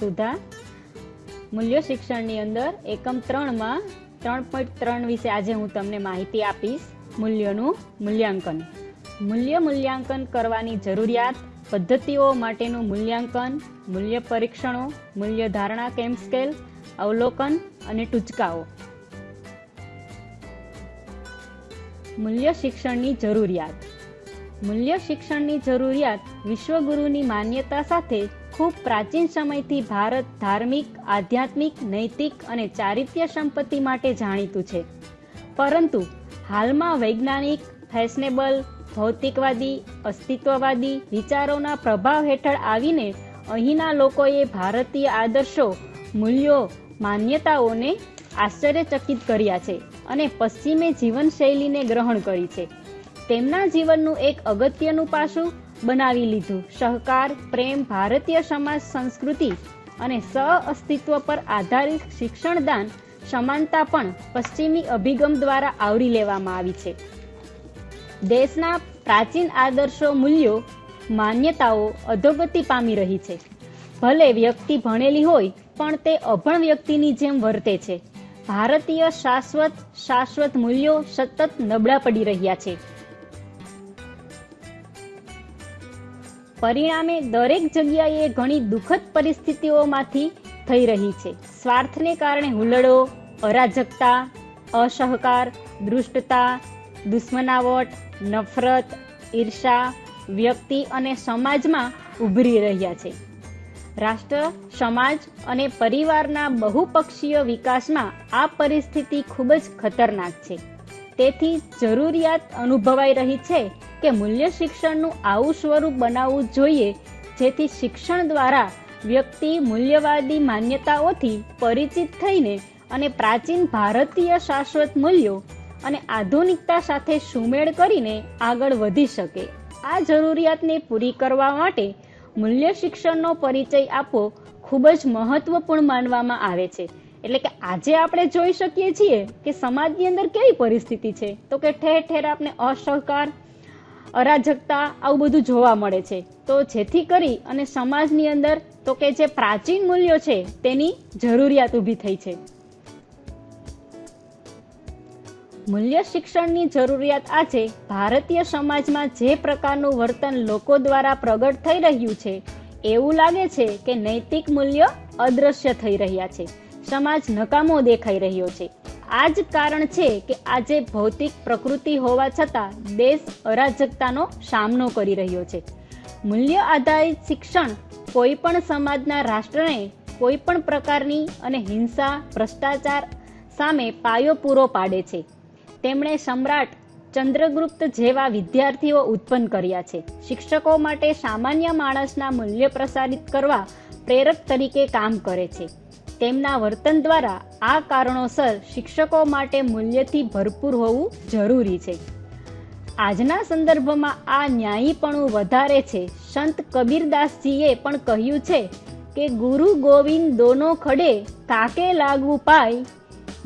સુધા. મૂલ્ય શિક્ષણની અંદર એકમ ત્રણમાં ત્રણ પોઈન્ટ ત્રણ વિશે આજે હું તમને માહિતી આપીશ મૂલ્યનું મૂલ્યાંકન. મૂલ્ય મૂલ્યાંકન કરવાની જરૂરિયાત પદ્ધતિઓ માટેનું મૂલ્યાંકન, મૂલ્ય પરીક્ષણો, મૂલ્ય ધારણા કેમ્પ સ્કેલ, અવલોકન અને ટૂચકાઓ. મૂલ્ય શિક્ષણની જરૂરિયાત. મૂલ્ય શિક્ષણની જરૂરિયાત વિશ્વગુરુની માન્યતા સાથે ખૂબ પ્રાચીન સમયથી ભારત ધાર્મિક, આધ્યાત્મિક, નૈતિક અને ચારિત્ર્ય સંપત્તિ માટે જાણીતું છે. પરંતુ હાલમાં વૈજ્ઞાનિક, ફેશનેબલ, ભૌતિકવાદી, અસ્તિત્વવાદી વિચારોના પ્રભાવ હેઠળ આવીને અહીંના લોકોએ ભારતીય આદર્શો, મૂલ્યો, માન્યતાઓને આશ્ચર્યચકિત કર્યા છે અને પશ્ચિમે જીવનશૈલીને ગ્રહણ કરી છે. તેમના જીવનનું એક અગત્યનું પાસું બનાવી લીધું. સહકાર, પ્રેમ, ભારતીય સમાજ, સંસ્કૃતિ અને સહ અસ્તિત્વ પર આધારિત શિક્ષણદાન સમાનતા પણ પશ્ચિમી અભિગમ દ્વારા આવરી લેવામાં આવી છે. દેશના પ્રાચીન આદર્શો મૂલ્યો, માન્યતાઓ અધોગતિ પામી રહી છે. ભલે વ્યક્તિ ભણેલી હોય, પણ તે અભણ વ્યક્તિની જેમ વર્તે છે. ભારતીય શાશ્વત શાશ્વત મૂલ્યો સતત નબળા પડી રહ્યા છે. પરિણામે દરેક જગ્યાએ ઘણી દુઃખદ પરિસ્થિતિઓમાંથી થઈ રહી છે. સ્વાર્થને કારણે હુલડો અરાજકતા, અસહકાર, દૃષ્ટતા, દુશ્મનાવટ, નફરત, ઈર્ષા, વ્યક્તિ અને સમાજમાં ઉભરી રહ્યા છે. રાષ્ટ્ર, સમાજ અને પરિવારના બહુપક્ષીય વિકાસમાં આ પરિસ્થિતિ ખૂબ જ ખતરનાક છે. તેથી જરૂરિયાત અનુભવાઈ રહી છે કે મૂલ્ય શિક્ષણનું આવું સ્વરૂપ બનાવવું જોઈએ, જેથી શિક્ષણ દ્વારા વ્યક્તિ મૂલ્યવાદી માન્યતાઓથી પરિચિત થઈને અને પ્રાચીન ભારતીય શાશ્વત મૂલ્યો અને આધુનિકતા સાથે સુમેળ કરીને આગળ વધી શકે. આ જરૂરિયાતને પૂરી કરવા માટે મૂલ્ય શિક્ષણનો પરિચય આપવો ખૂબ જ મહત્વપૂર્ણ માનવામાં આવે છે. એટલે કે આજે આપણે જોઈ શકીએ છીએ કે સમાજની અંદર કેવી પરિસ્થિતિ છે. તો કે ઠેર ઠેર આપણે અસહકાર અરાજકતા આવું બધું જોવા મળે છે. તો જેથી કરી અને સમાજની અંદર તો કે જે પ્રાચીન મૂલ્યો છે તેની જરૂરિયાત ઊભી થઈ છે. મૂલ્ય શિક્ષણની જરૂરિયાત આજે ભારતીય સમાજમાં જે પ્રકારનું વર્તન લોકો દ્વારા પ્રગટ થઈ રહ્યું છે, એવું લાગે છે કે નૈતિક મૂલ્ય અદ્રશ્ય થઈ રહ્યા છે. સમાજ નકામો દેખાઈ રહ્યો છે. આ જ કારણ છે કે આજે ભૌતિક પ્રકૃતિ હોવા છતાં દેશ અરાજકતાનો સામનો કરી રહ્યો છે. મૂલ્ય આધારિત શિક્ષણ કોઈ પણ સમાજના રાષ્ટ્રને કોઈ પણ પ્રકારની અને હિંસા, ભ્રષ્ટાચાર સામે પાયો પૂરો પાડે છે. તેમણે સમ્રાટ ચંદ્રગુપ્ત જેવા વિદ્યાર્થીઓ ઉત્પન્ન કર્યા છે. શિક્ષકો માટે સામાન્ય માણસના મૂલ્ય પ્રસારિત કરવા પ્રેરક તરીકે કામ કરે છે. તેમના વર્તન દ્વારા આ કારણોસર શિક્ષકો માટે મૂલ્યથી ભરપૂર હોવું જરૂરી છે. આજના સંદર્ભમાં આ ન્યાયીપણું વધારે છે. સંત કબીરદાસજીએ પણ કહ્યું છે કે, ગુરુ ગોવિંદ દોનો ખડે તાકે લાગવું પાય.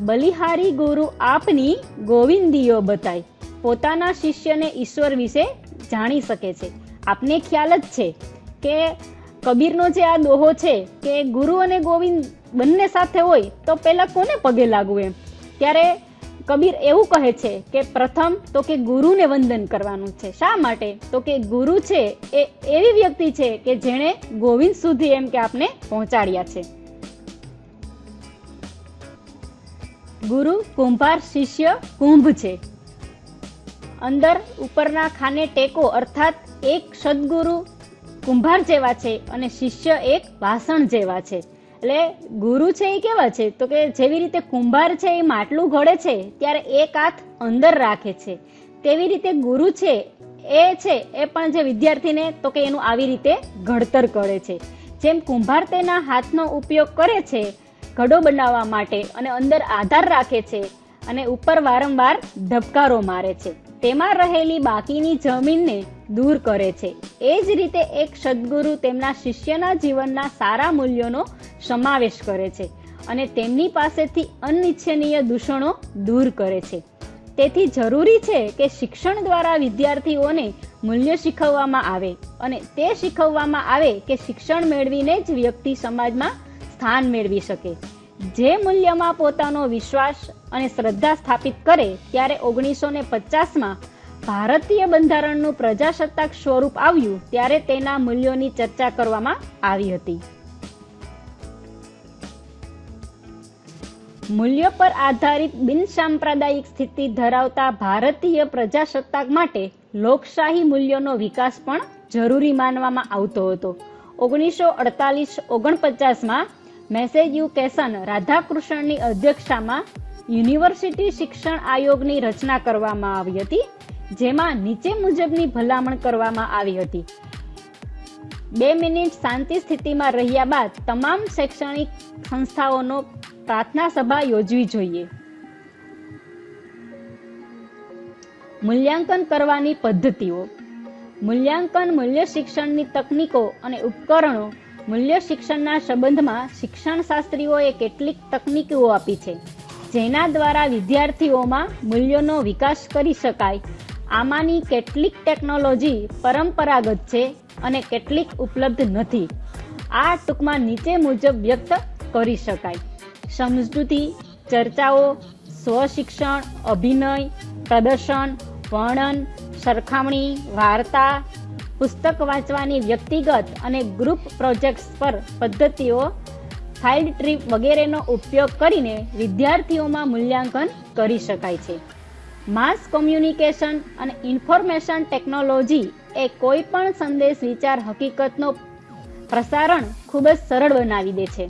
બલિહારી ગુરુ આપની ગોવિંદીઓ બતાય. પોતાના શિષ્યને ઈશ્વર વિશે જાણી શકે છે. આપને ખ્યાલ જ છે કે, કબીરનો જે આ દોહો છે કે ગુરુ અને ગોવિંદ બંને સાથે હોય તો પહેલા કોને પગે લાગવું એમ? ત્યારે કબીર એવું કહે છે કે પ્રથમ તો કે ગુરુને વંદન કરવાનું છે. શા માટે? તો કે ગુરુ છે એ એવી વ્યક્તિ છે કે જેણે ગોવિંદ સુધી એમ કે આપને પહોંચાડ્યા છે. ગુરુ, કુંભાર, શિષ્ય, કુંભ છે. અંદર ઉપરના ખાને ટેકો અર્થાત એક સદગુરુ કુંભાર જેવા છે અને શિષ્ય એક વાસણ જેવા છે. એટલે ગુરુ છે એ કેવા છે? તો કે જેવી રીતે કુંભાર છે એ માટલું ઘડે છે, ત્યારે એક હાથ અંદર રાખે છે. તેવી રીતે ગુરુ છે એ છે, એ પણ જે વિદ્યાર્થીને તો કે એનું આવી રીતે ઘડતર કરે છે. જેમ કુંભાર તેના હાથનો ઉપયોગ કરે છે, ઘડો બનાવવા માટે અને અંદર આધાર રાખે છે અને ઉપર વારંવાર ધબકારો મારે છે. તેમાં રહેલી બાકીની જમીનને દૂર કરે છે. એ જ રીતે એક સદગુરુ તેમના શિષ્યના જીવનના સારા મૂલ્યોનો સમાવેશ કરે છે અને તેમની પાસેથી અનિચ્છનીય દૂષણો દૂર કરે છે. તેથી જરૂરી છે કે શિક્ષણ દ્વારા વિદ્યાર્થીઓને મૂલ્ય શીખવવામાં આવે અને તે શીખવવામાં આવે કે શિક્ષણ મેળવીને જ વ્યક્તિ સમાજમાં સ્થાન મેળવી શકે. જે મૂલ્યમાં પોતાનો વિશ્વાસ અને શ્રદ્ધા સ્થાપિત કરે, ત્યારે ઓગણીસો ને પચાસમાં ભારતીય બંધારણનું પ્રજાસત્તાક સ્વરૂપ આવ્યું ત્યારે તેના મૂલ્યોની ચર્ચા કરવામાં આવી હતી. મૂલ્યો પર આધારિત બિનસાંપ્રદાયિક સ્થિતિ ધરાવતા ભારતીય પ્રજાસત્તાક માટે લોકશાહી મૂલ્યોનો વિકાસ પણ જરૂરી માનવામાં આવતો હતો. ઓગણીસો અડતાલીસ ઓગણપચાસમાં મેસેજ્યુકેશન રાધાકૃષ્ણની અધ્યક્ષતામાં યુનિવર્સિટી શિક્ષણ આયોગની રચના કરવામાં આવી હતી. જેમાં નીચે મુજબની ભલામણ કરવામાં આવી હતી. બે મિનિટ શાંતિ સ્થિતિમાં રહ્યા બાદ તમામ શૈક્ષણિક સંસ્થાઓનો પ્રાર્થના સભા યોજવી જોઈએ. મૂલ્યાંકન કરવાની પદ્ધતિઓ. મૂલ્યાંકન મૂલ્ય શિક્ષણની તકનીકો અને ઉપકરણો મૂલ્ય શિક્ષણના સંબંધમાં શિક્ષણ શાસ્ત્રીઓએ કેટલીક તકનીકો આપી છે, જેના દ્વારા વિદ્યાર્થીઓમાં મૂલ્યોનો વિકાસ કરી શકાય આમાંની કેટલીક ટેકનોલોજી પરંપરાગત છે અને કેટલીક ઉપલબ્ધ નથી. આ ટૂંકમાં નીચે મુજબ વ્યક્ત કરી શકાય. સમજૂતી, ચર્ચાઓ, સ્વશિક્ષણ, અભિનય, પ્રદર્શન, વર્ણન, સરખામણી, વાર્તા, પુસ્તક વાંચવાની વ્યક્તિગત અને ગ્રુપ પ્રોજેક્ટ્સ પર પદ્ધતિઓ ફાઇલ્ડ ટ્રીપ વગેરેનો ઉપયોગ કરીને વિદ્યાર્થીઓમાં મૂલ્યાંકન કરી શકાય છે. માસ કોમ્યુનિકેશન અને ઇન્ફોર્મેશન ટેકનોલોજી એ કોઈ પણ સંદેશ વિચાર હકીકતનો પ્રસારણ ખૂબ જ સરળ બનાવી દે છે.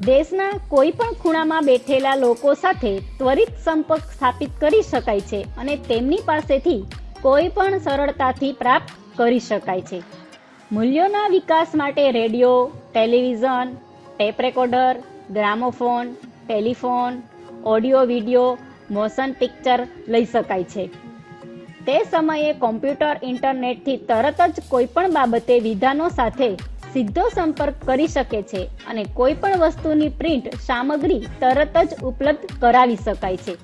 દેશના કોઈ પણ ખૂણામાં બેઠેલા લોકો સાથે ત્વરિત સંપર્ક સ્થાપિત કરી શકાય છે અને તેમની પાસેથી કોઈ પણ સરળતાથી પ્રાપ્ત કરી શકાય છે. મૂલ્યોના વિકાસ માટે radio, television, tape recorder, gramophone telephone, audio, video, motion picture લઈ શકાય છે. તે સમયે કોમ્પ્યુટર ઇન્ટરનેટથી તરત જ કોઈપણ બાબતે વિધાનો સાથે સીધો સંપર્ક કરી શકે છે અને કોઈ પણ વસ્તુની પ્રિન્ટ સામગ્રી તરત જ ઉપલબ્ધ કરાવી શકાય છે.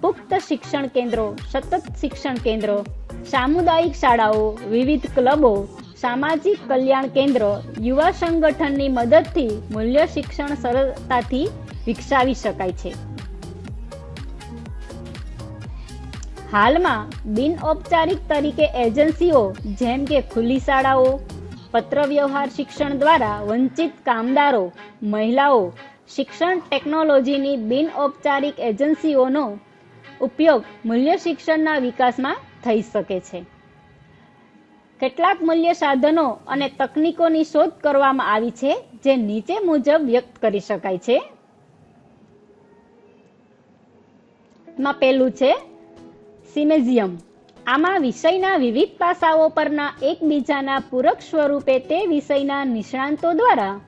પુખ્ત શિક્ષણ કેન્દ્રો, સતત શિક્ષણ કેન્દ્રો, સામુદાયિક શાળાઓ, વિવિધ ક્લબો, સામાજિક કલ્યાણ કેન્દ્ર, યુવા સંગઠનની મદદથી મૂલ્ય શિક્ષણ સરળતાથી વિકસાવી શકાય છે. હાલમાં બિન ઔપચારિક તરીકે એજન્સીઓ જેમ કે ખુલ્લી શાળાઓ, પત્રવ્યવહાર શિક્ષણ દ્વારા વંચિત કામદારો, મહિલાઓ, શિક્ષણ ટેકનોલોજીની બિન ઔપચારિક એજન્સીઓનો ઉપયોગ મૂલ્ય શિક્ષણના વિકાસમાં થઈ શકે છે. કેટલાક મૂલ્ય સાધનો અને તકનીકોની શોધ કરવામાં આવી છે જે નીચે મુજબ વ્યક્ત કરી શકાય છે. માં પહેલું છે સિમેઝિયમ. આમાં વિષયના વિવિધ પાસાઓ પરના એકબીજાના પૂરક સ્વરૂપે તે વિષયના નિષ્ણાંતો દ્વારા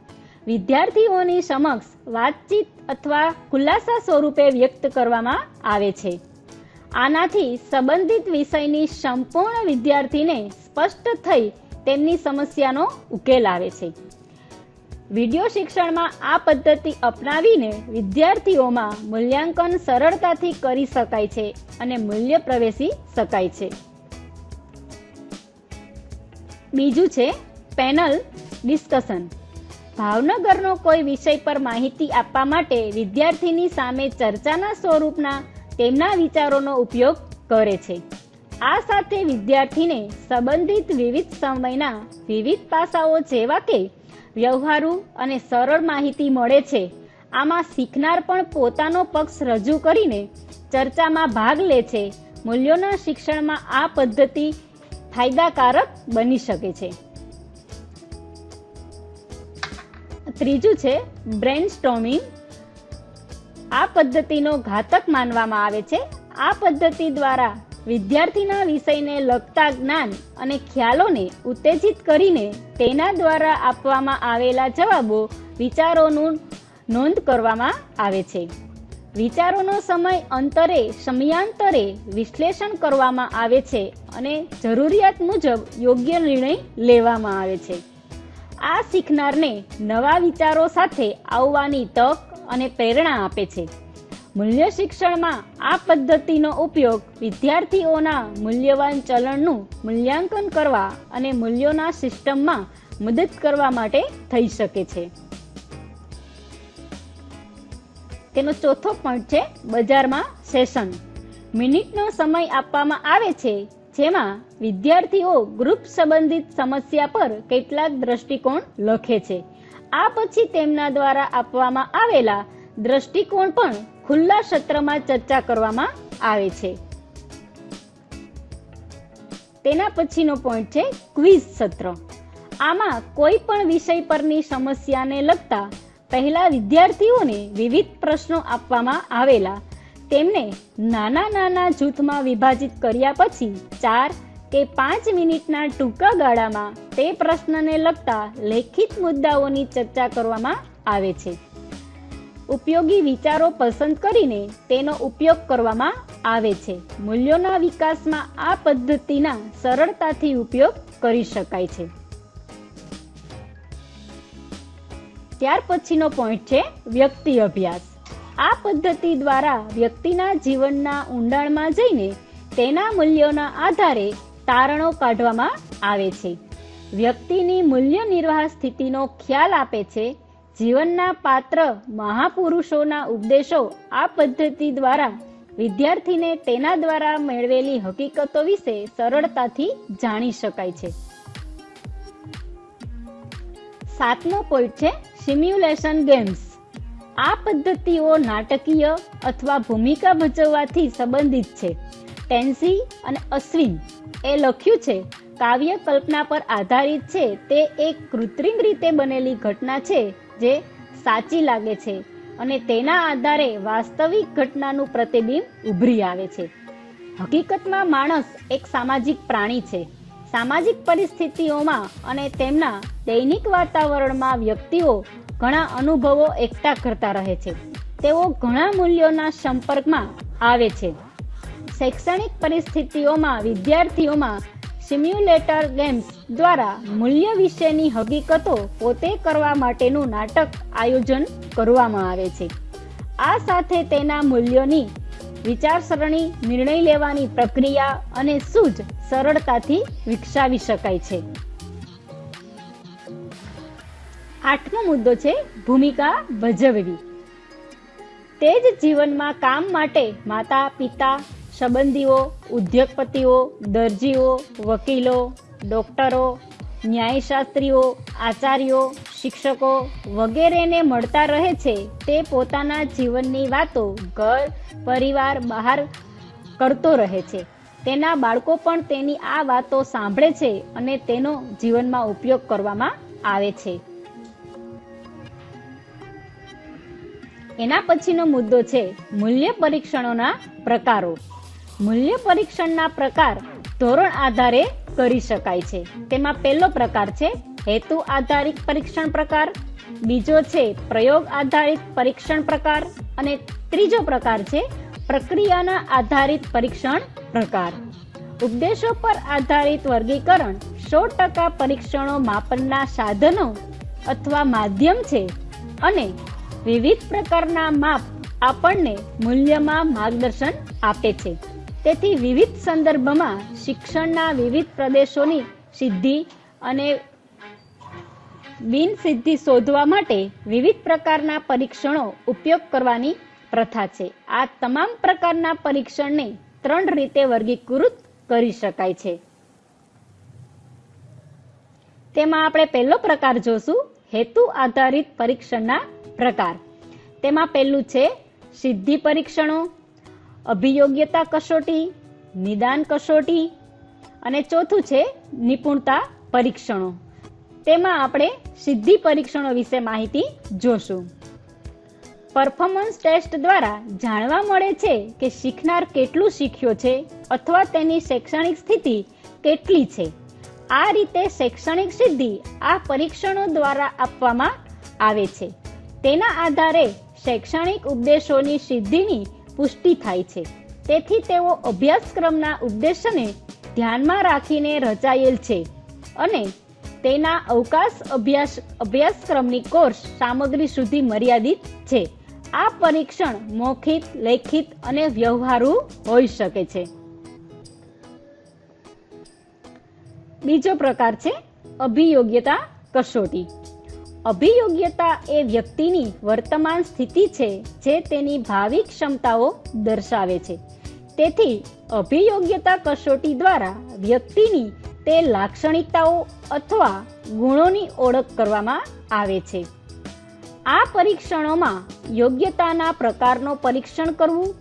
વિદ્યાર્થીઓની સમક્ષ વાતચીત અથવા ખુલાસા સ્વરૂપે વ્યક્ત કરવામાં આવે છે. આનાથી સંબંધિત વિષયની સંપૂર્ણ વિદ્યાર્થીને સ્પષ્ટ થઈ તેમની સમસ્યાનો ઉકેલ આવે છે. વીડિયો શિક્ષણમાં આ પદ્ધતિ અપનાવીને વિદ્યાર્થીઓમાં મૂલ્યાંકન સરળતાથી કરી શકાય છે અને મૂલ્ય પ્રવેશી શકાય છે. બીજું છે પેનલ ડિસ્કશન. ભાવનગરનો કોઈ વિષય પર માહિતી આપવા માટે વિદ્યાર્થીની સામે ચર્ચાના સ્વરૂપના તેમના વિચારોનો ઉપયોગ કરે છે. આ સાથે વિદ્યાર્થીને સંબંધિત વિવિધ સમયના વિવિધ પાસાઓ જેવા કે વ્યવહારુ અને સરળ માહિતી મળે છે. આમાં શીખનાર પણ પોતાનો પક્ષ રજૂ કરીને ચર્ચામાં ભાગ લે છે. મૂલ્યોના શિક્ષણમાં આ પદ્ધતિ ફાયદાકારક બની શકે છે. ત્રીજું છે બ્રેન સ્ટોમિંગ આ પદ્ધતિનો ઘાતક માનવામાં આવે છે. આ પદ્ધતિ દ્વારા વિદ્યાર્થીના વિષયને લગતા જ્ઞાન અને ખ્યાલોને ઉત્તેજિત કરીને તેના દ્વારા આપવામાં આવેલા જવાબો વિચારોનું નોંધ કરવામાં આવે છે. વિચારોનો સમય અંતરે, સમયાંતરે વિશ્લેષણ કરવામાં આવે છે અને જરૂરિયાત મુજબ યોગ્ય નિર્ણય લેવામાં આવે છે. આ શીખનારને નવા વિચારો સાથે આવવાની તક અને પ્રેરણા આપે છે. મૂલ્ય શિક્ષણમાં આ પદ્ધતિનો ઉપયોગ વિદ્યાર્થીઓના મૂલ્યવાન ચલણનું મૂલ્યાંકન કરવા અને મૂલ્યોના સિસ્ટમમાં મદદ કરવા માટે થઈ શકે છે. તેનો ચોથો પોઈન્ટ છે બજારમાં સેશન. મિનિટનો સમય આપવામાં આવે છે, જેમાં વિદ્યાર્થીઓ ગ્રુપ સંબંધિત સમસ્યા પર કેટલાક દ્રષ્ટિકોણ લખે છે. આ પછી તેમના દ્વારા આપવામાં આવેલા દ્રષ્ટિકોણ પણ ખુલ્લા સત્રમાં ચર્ચા કરવામાં આવે છે. તેના પછીનો પોઈન્ટ છે ક્વિઝ સત્ર. આમાં કોઈ પણ વિષય પરની સમસ્યાને લગતા પહેલા વિદ્યાર્થીઓને વિવિધ પ્રશ્નો આપવામાં આવેલા. તેમને નાના નાના જૂથમાં વિભાજિત કર્યા પછી ચાર કે પાંચ મિનિટના ટૂંકા ગાળામાં તે પ્રશ્નને લગતા લેખિત મુદ્દાઓની ચર્ચા કરવામાં આવે છે. ઉપયોગી વિચારો પસંદ કરીને તેનો ઉપયોગ કરવામાં આવે છે. મૂલ્યોના વિકાસમાં આ પદ્ધતિના સરળતાથી ઉપયોગ કરી શકાય છે. ત્યાર પછીનો પોઈન્ટ છે વ્યક્તિ અભ્યાસ. આ પદ્ધતિ દ્વારા વ્યક્તિના જીવનના ઊંડાણમાં જઈને તેના મૂલ્યોના આધારે તારણો કાઢવામાં આવે છે. વ્યક્તિની મૂલ્ય નિર્વાહ સ્થિતિનો ખ્યાલ આપે છે જીવનના પાત્ર મહાપુરુષોના ઉપદેશો આ પદ્ધતિ દ્વારા વિદ્યાર્થીને તેના દ્વારા મેળવેલી હકીકતો વિશે સરળતાથી જાણી શકાય છે. સાતમો પોઈન્ટ છે સિમ્યુલેશન ગેમ્સ આ પદ્ધતિઓ નાટકીય અથવા ભૂમિકા ભજવવાથી સંબંધિત છે. ટેન્સી અને અશ્વિન એ લખ્યું છે કાવ્ય કલ્પના પર આધારિત છે. તે એક કૃત્રિમ રીતે બનેલી ઘટના છે. જે સાચી લાગે છે અને તેના આધારે વાસ્તવિક ઘટનાનું પ્રતિબિંબ ઉભરી આવે છે. હકીકતમાં માણસ એક સામાજિક પ્રાણી છે. સામાજિક પરિસ્થિતિઓમાં અને તેમના દૈનિક વાતાવરણમાં વ્યક્તિઓ ઘણા અનુભવો એકઠા કરતા રહે છે. તેઓ ઘણા મૂલ્યોના સંપર્કમાં આવે છે. શૈક્ષણિક પરિસ્થિતિઓમાં વિદ્યાર્થીઓમાં સિમ્યુલેટર ગેમ્સ દ્વારા મૂલ્ય વિશેની હકીકતો પોતે કરવા માટેનું નાટક આયોજન કરવામાં આવે છે. આ સાથે તેના મૂલ્યોની વિચારસરણી, નિર્ણય લેવાની પ્રક્રિયા અને સૂઝ સરળતાથી વિકસાવી શકાય છે. આઠમો મુદ્દો છે ભૂમિકા ભજવવી. તે જ જીવનમાં કામ માટે માતા, પિતા સંબંધીઓ, ઉદ્યોગપતિઓ, દરજીઓ, વકીલો, ડોક્ટરો, ન્યાયશાસ્ત્રીઓ, આચાર્યો, શિક્ષકો વગેરેને મળતા રહે છે. તે પોતાના જીવનની વાતો ઘર, પરિવાર બહાર કરતો રહે છે. તેના બાળકો પણ તેની આ વાતો સાંભળે છે અને તેનો જીવનમાં ઉપયોગ કરવામાં આવે છે. એના પછીનો મુદ્દો છે મૂલ્ય પરીક્ષણોના પ્રકારો. મૂલ્ય પરીક્ષણના પ્રકાર ધોરણ આધારે કરી શકાય છે. તેમાં પહેલો પ્રકાર છે હેતુ આધારિત પરીક્ષણ પ્રકાર, બીજો છે પ્રયોગ આધારિત પરીક્ષણ પ્રકાર, અને ત્રીજો પ્રકાર છે પ્રક્રિયાના આધારિત પરીક્ષણ પ્રકાર. ઉપદેશો પર આધારિત વર્ગીકરણ સો ટકા પરીક્ષણો માપનના સાધનો અથવા માધ્યમ છે અને વિવિધ પ્રકારના માપ આપણને મૂલ્યમાં માર્ગદર્શન આપે છે. તેથી વિવિધ સંદર્ભમાં શિક્ષણના વિવિધ પ્રદેશોની સિદ્ધિ અને બિનસિદ્ધિ શોધવા માટે વિવિધ પ્રકારના પરીક્ષણો ઉપયોગ કરવાની પ્રથા છે. આ તમામ પ્રકારના પરીક્ષણને ત્રણ રીતે વર્ગીકૃત કરી શકાય છે. તેમાં આપણે પહેલો પ્રકાર જોશું, હેતુ આધારિત પરીક્ષણના પ્રકાર. તેમાં પહેલું છે સિદ્ધિ પરીક્ષણો અભિયોગ્યતા કસોટી, નિદાન કસોટી અને ચોથું છે નિપુણતા પરીક્ષણો. તેમાં આપણે સિદ્ધિ પરીક્ષણો વિશે માહિતી જોશું. પરફોર્મન્સ ટેસ્ટ દ્વારા જાણવા મળે છે કે શીખનાર કેટલું શીખ્યો છે અથવા તેની શૈક્ષણિક સ્થિતિ કેટલી છે. આ રીતે શૈક્ષણિક સિદ્ધિ આ પરીક્ષણો દ્વારા આપવામાં આવે છે. તેના આધારે શૈક્ષણિક ઉપદેશોની સિદ્ધિની પુષ્ટિ થાય છે. તેથી તેઓ અભ્યાસક્રમના ઉદ્દેશને ધ્યાનમાં રાખીને રચાયેલ છે અને તેના અવકાશ અભ્યાસ, અભ્યાસક્રમની કોર્સ સામગ્રી સુધી મર્યાદિત છે. આ પરીક્ષણ મૌખિક, લેખિત અને વ્યવહારુ હોઈ શકે છે. બીજો પ્રકાર છે અભિયોગ્યતા કસોટી. અભિયોગ્યતા એ વ્યક્તિની વર્તમાન સ્થિતિ છે જે તેની ભાવિ ક્ષમતાઓ દર્શાવે છે. તેથી અભિયોગ્યતા કસોટી દ્વારા વ્યક્તિની તે લાક્ષણિકતાઓ અથવા ગુણોની ઓળખ કરવામાં આવે છે. આ પરીક્ષણોમાં યોગ્યતાના પ્રકારનો પરીક્ષણ કરવું,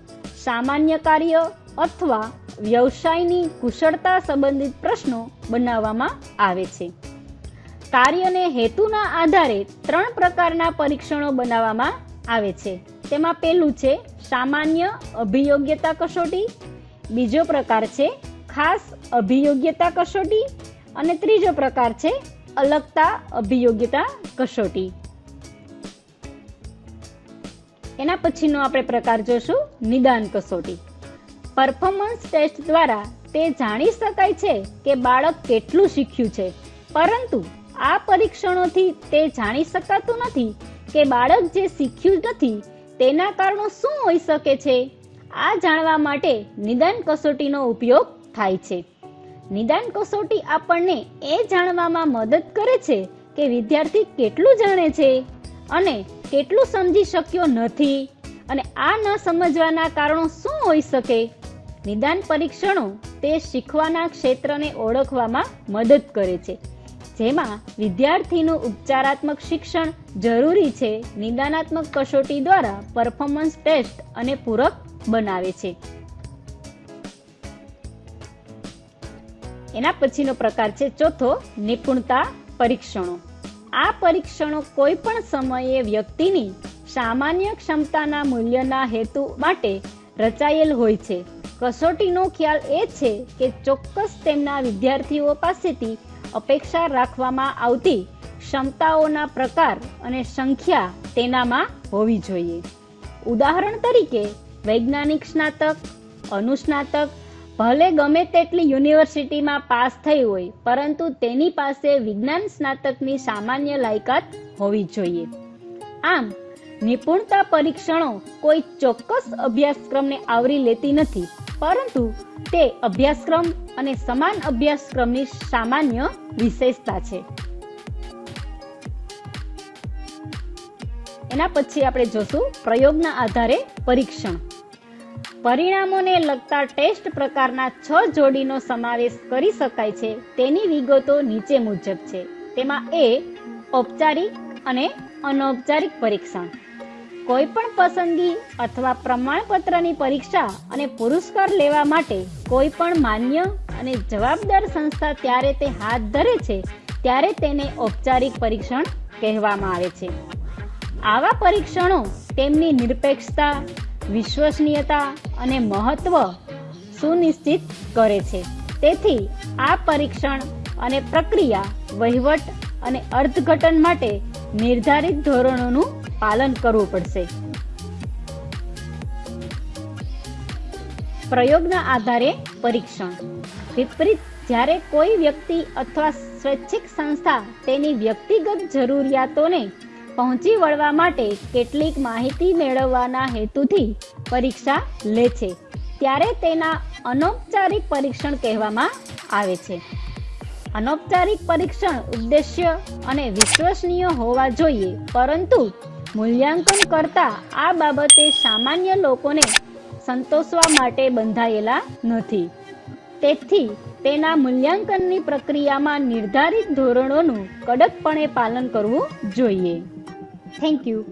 સામાન્ય કાર્ય અથવા વ્યવસાયની કુશળતા સંબંધિત પ્રશ્નો બનાવવામાં આવે છે. કાર્યને હેતુના આધારે ત્રણ પ્રકારના પરીક્ષણો બનાવવામાં આવે છે. તેમાં પહેલું છે સામાન્ય અભિયોગ્યતા કસોટી, બીજો પ્રકાર છે ખાસ અભિયોગ્યતા કસોટી અને ત્રીજો પ્રકાર છે અલગતા અભિયોગ્યતા કસોટી. એના પછીનો આપણે પ્રકાર જોશું, નિદાન કસોટી. પરફોર્મન્સ ટેસ્ટ દ્વારા તે જાણી શકાય છે કે બાળક કેટલું શીખ્યું છે. પરંતુ આ પરીક્ષણોથી તે જાણી શકાતું નથી કે બાળક જે શીખ્યું નથી, તેના કારણો શું હોઈ શકે છે? આ જાણવા માટે નિદાન કસોટીનો ઉપયોગ થાય છે. નિદાન કસોટી આપણને એ જાણવામાં મદદ કરે છે કે વિદ્યાર્થી કેટલું જાણે છે અને કેટલું સમજી શક્યો નથી અને આ ન સમજવાના કારણો શું હોઈ શકે? નિદાન પરીક્ષણો તે શીખવાના ક્ષેત્રને ઓળખવામાં મદદ કરે છે. જેમાં વિદ્યાર્થીનું ઉપચારાત્મક શિક્ષણ જરૂરી છે, નિદાનાત્મક કસોટી દ્વારા પરફોર્મન્સ ટેસ્ટ અને પૂરક બનાવે છે. એના પછીનો પ્રકાર છે ચોથો, નિપુણતા પરીક્ષણો. આ પરીક્ષણો કોઈ પણ સમયે વ્યક્તિની સામાન્ય ક્ષમતાના મૂલ્યના હેતુ માટે રચાયેલ હોય છે. કસોટીનો ખ્યાલ એ છે કે ચોક્કસ તેમના વિદ્યાર્થીઓ પાસેથી અપેક્ષા રાખવામાં આવતી ક્ષમતાઓના પ્રકાર અને સંખ્યા તેનામાં હોવી જોઈએ. ઉદાહરણ તરીકે, વૈજ્ઞાનિક સ્નાતક અનુસ્નાતક ભલે ગમે તેટલી યુનિવર્સિટીમાં પાસ થઈ હોય, પરંતુ તેની પાસે વિજ્ઞાન સ્નાતકની સામાન્ય લાયકાત હોવી જોઈએ. આમ, નિપુણતા પરીક્ષણો કોઈ ચોક્કસ અભ્યાસક્રમને આવરી લેતી નથી. પરંતુ તે અભ્યાસક્રમ અને સમાન અભ્યાસક્રમની સામાન્ય વિશેષતા છે. એના પછી આપણે જોશું પ્રયોગના આધારે પરીક્ષણ. પરિણામોને લગતા ટેસ્ટ પ્રકારના છ જોડીનો સમાવેશ કરી શકાય છે. તેની વિગતો નીચે મુજબ છે. તેમાં એ ઔપચારિક અને અનૌપચારિક પરીક્ષણ. કોઈ પણ પસંદગી અથવા પ્રમાણપત્રની પરીક્ષા અને પુરસ્કાર લેવા માટે કોઈ પણ માન્ય અને જવાબદાર સંસ્થા ત્યારે તે હાથ ધરે છે, ત્યારે તેને ઔપચારિક પરીક્ષણ કહેવામાં આવે છે. આવા પરીક્ષણો તેમની નિરપેક્ષતા, વિશ્વસનીયતા અને મહત્વ સુનિશ્ચિત કરે છે. તેથી આ પરીક્ષણ અને પ્રક્રિયા વહીવટ અને અર્થઘટન માટે નિર્ધારિત ધોરણોનું પાલન કરવું પડશે. પ્રયોગના આધારે પરીક્ષણ. વિપરીત, જ્યારે કોઈ વ્યક્તિ અથવા સ્વૈચ્છિક સંસ્થા તેની વ્યક્તિગત જરૂરિયાતોને પહોંચી વળવા માટે કેટલીક માહિતી મેળવવાના હેતુથી પરીક્ષા લે છે, ત્યારે તેના અનૌપચારિક પરીક્ષણ કહેવામાં આવે છે. અનૌપચારિક પરીક્ષણ ઉદ્દેશ્ય અને વિશ્વસનીય હોવા જોઈએ. પરંતુ મૂલ્યાંકન કરતા આ બાબતે સામાન્ય લોકોને સંતોષવા માટે બંધાયેલા નથી. તેથી તેના મૂલ્યાંકનની પ્રક્રિયામાં નિર્ધારિત ધોરણોનું કડકપણે પાલન કરવું જોઈએ. Thank you